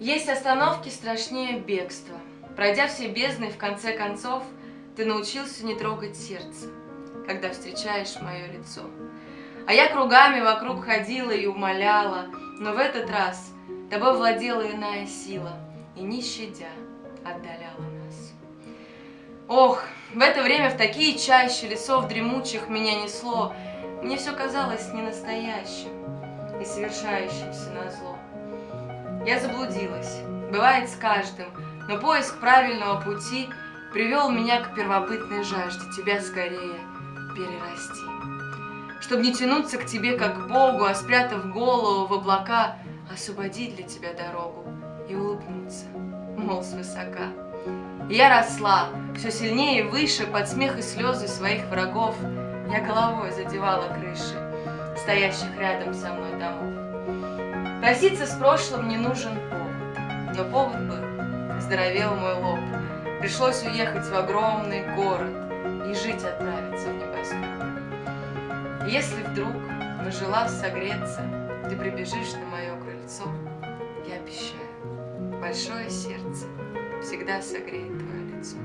Есть остановки страшнее бегства. Пройдя все бездны, в конце концов, ты научился не трогать сердце, когда встречаешь мое лицо. А я кругами вокруг ходила и умоляла, но в этот раз тобой владела иная сила и, не щадя, отдаляла нас. Ох, в это время в такие чащи лесов дремучих меня несло, мне все казалось ненастоящим и совершающимся на зло. Я заблудилась, бывает с каждым, но поиск правильного пути привел меня к первобытной жажде тебя скорее перерасти. Чтобы не тянуться к тебе как к Богу, а спрятав голову в облака, освободить для тебя дорогу и улыбнуться, мол, свысока. И я росла, все сильнее и выше, под смех и слезы своих врагов, я головой задевала крыши, стоящих рядом со мной домов. Проситься с прошлым не нужен повод, но повод был, здоровел мой лоб. Пришлось уехать в огромный город и жить отправиться в небоскреб. Если вдруг, нажелав согреться, ты прибежишь на мое крыльцо, я обещаю, большое сердце всегда согреет твое лицо.